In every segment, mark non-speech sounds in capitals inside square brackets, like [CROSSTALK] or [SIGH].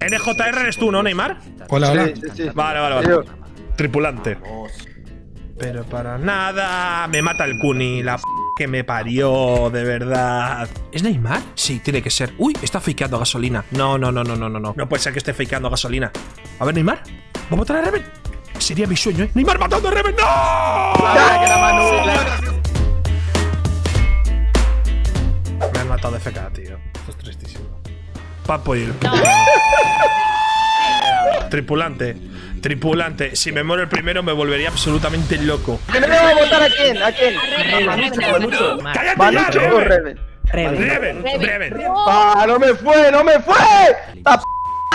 NJR eres tú, ¿no, Neymar? Hola, hola. Sí, sí, sí. Vale, vale, vale. Tripulante. Pero para nada. Me mata el Kuni, la p que me parió, de verdad. ¿Es Neymar? Sí, tiene que ser. Uy, está fakeando gasolina. No, no, no, no, no, no, no. No puede ser que esté fakeando gasolina. A ver, Neymar. ¿Va a matar a Reven? Sería mi sueño, ¿eh? ¡Neymar matando a Reven! ¡No! Me han matado de FK, tío. Esto es tristísimo. Papo y el [LAUGHS] Tripulante. Tripulante. Si me muero el primero, me volvería absolutamente loco. ¿Primero va a votar a quién? ¿A quién? ¡Cállate ya, ¿Manucho o Reven! Reven? Reven. ¡Ah, no me fue! ¡No me fue! ¡La p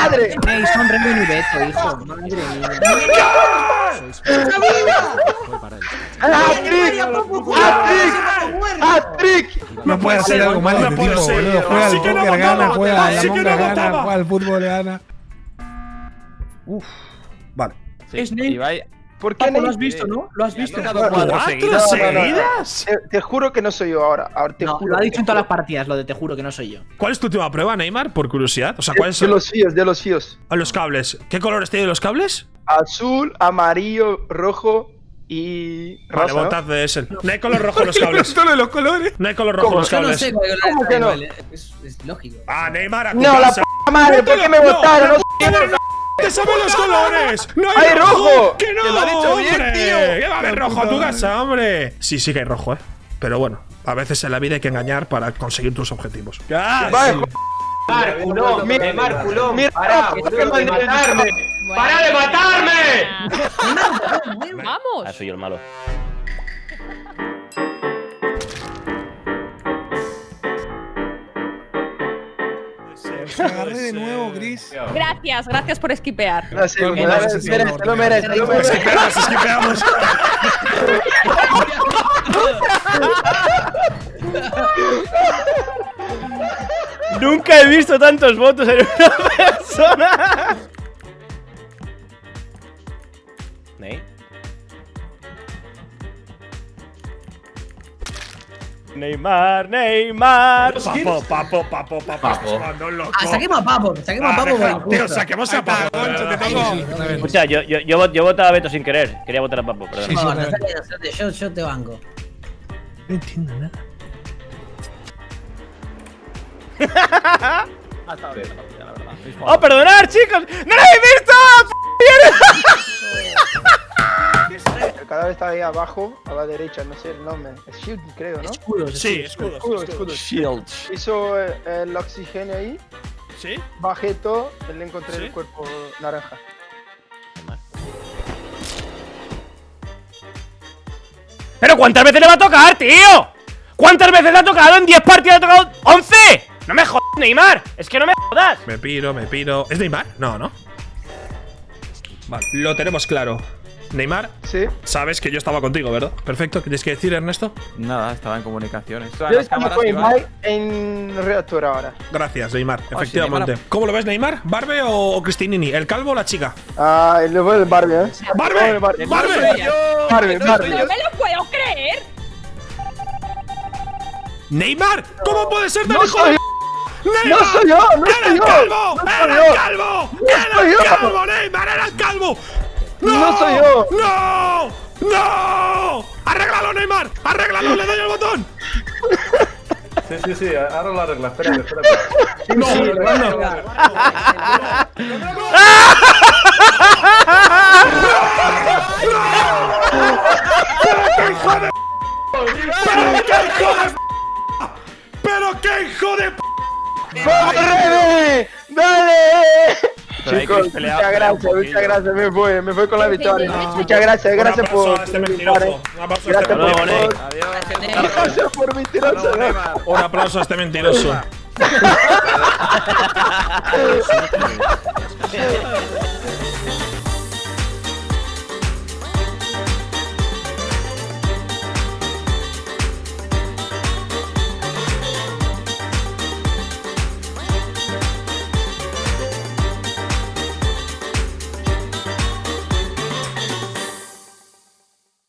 madre! Ey, son Reven y Beto, hijo. Madre. No puede hacer algo mal no este puede tipo, ser. boludo. Juega al póker, gana, juega a la monga, gana, juega al fútbol, gana. Vale. Es ¿Por qué Papo, lo has visto, ¿no? Lo has visto. tocado cuatro ¿Cuatro seguidas. Te, juro que no soy yo ahora. Ahora te lo ha dicho en todas las partidas, lo de te juro que no soy yo. ¿Cuál es tu última prueba, Neymar? Por curiosidad. O sea, ¿cuáles De son los fíos, de los fíos. Ah, los cables? ¿Qué colores tienen los cables? Azul, amarillo, rojo y Vale, rosa. ¿no? votad de ese. No hay color rojo en los [LAUGHS] cables. Todos los colores. No hay color rojo en los no cables. sé ¿Cómo que no? Es, es lógico. Ah, Neymar, a No, la p madre, ¿por qué me No, votaron? no, No, no, no, ¡Te saben los [LAUGHS] colores! ¡No hay, ¡Hay rojo! ¡Que no! ¡Te lo ha dicho bien, hombre! tío! ¿Qué va a haber rojo a tu casa, hombre? Sí, sí que hay rojo, ¿eh? Pero bueno, a veces en la vida hay que engañar para conseguir tus objetivos. ¡Ah, Vale, sí! Neymar, culón, Mira, Neymar, culón, mira, pará, ¿por qué boludo, de me- matarme. ¡Para de matarme! Vamos. Ah, soy yo el malo. Agarré de nuevo, Gris. Gracias, gracias por esquipear. No lo merece, lo merece. esquipeamos, esquipeamos. Nunca he visto tantos votos en una [LAUGHS] persona. Neymar, Neymar. Papo, papo, papo, papo. Loco. Ah, saquemos a Papo, saquemos a Ah, Papo. Tío, saquemos a Papo. Escucha, yo, yo, yo, vot- yo votaba a Beto sin querer. Quería votar a Papo, perdón. Sí, sí. No, yo, yo te banco. No entiendo nada. ¡Oh, [LAUGHS] perdonar, chicos! ¡No lo he visto! Cada vez está ahí abajo, a la derecha, no sé el nombre. Es Shield, creo, ¿no? Escudos. Sí, escudos. Escudo, escudo. Shield. Hizo eh, el oxígeno ahí, ¿Sí? bajé todo, y le encontré ¿Sí? el cuerpo naranja. ¿Pero cuántas veces le va a tocar, tío? ¿Cuántas veces le ha tocado? ¿En 10 partidas le ha tocado 11? ¡No me jodas, Neymar! Es que no me jodas. Me piro, me piro. ¿Es Neymar? No, ¿no? Vale, lo tenemos claro. Neymar, Sí. sabes que yo estaba contigo, ¿verdad? Perfecto, ¿qué tienes que decir, Ernesto? Nada, estaba en comunicaciones. Yo estoy con Ibai en reactor ahora. Gracias, Neymar, sí, efectivamente. Neymar. ¿Cómo lo ves, Neymar? ¿Barbe o, Cristinini? ¿El calvo o la chica? Ah, el level del Barbie, ¿eh? ¡Barbe! Barbie, ¡Barbe! Barbie, Barbie. No me lo puedo creer. ¡Neymar! ¿Cómo puede ser tan No hijo soy yo, ¡Neymar! no soy yo, no ¡Era soy el yo. calvo! No soy ¡Era yo. el calvo! ¡Era soy el calvo, Neymar! ¡Era el calvo! ¡No! No soy yo. ¡No! ¡No! ¡Arréglalo, Neymar! ¡Arréglalo! ¡Le doy el botón! Sí, sí, sí, ahora lo arregla, espérate, espérate. ¡No! Sí, ¡No! ¡Pero qué hijo de p! ¡Vamos, Rebe! ¡Dale! Chicos, muchas gracias, muchas gracias, me voy, me voy con la victoria. No. Muchas gracias, gracias Un aplauso por. a este por mentiroso. Un aplauso a este Gracias por. mentiroso. Adiós. Gracias por mentiroso. Un aplauso a este mentiroso. [LAUGHS]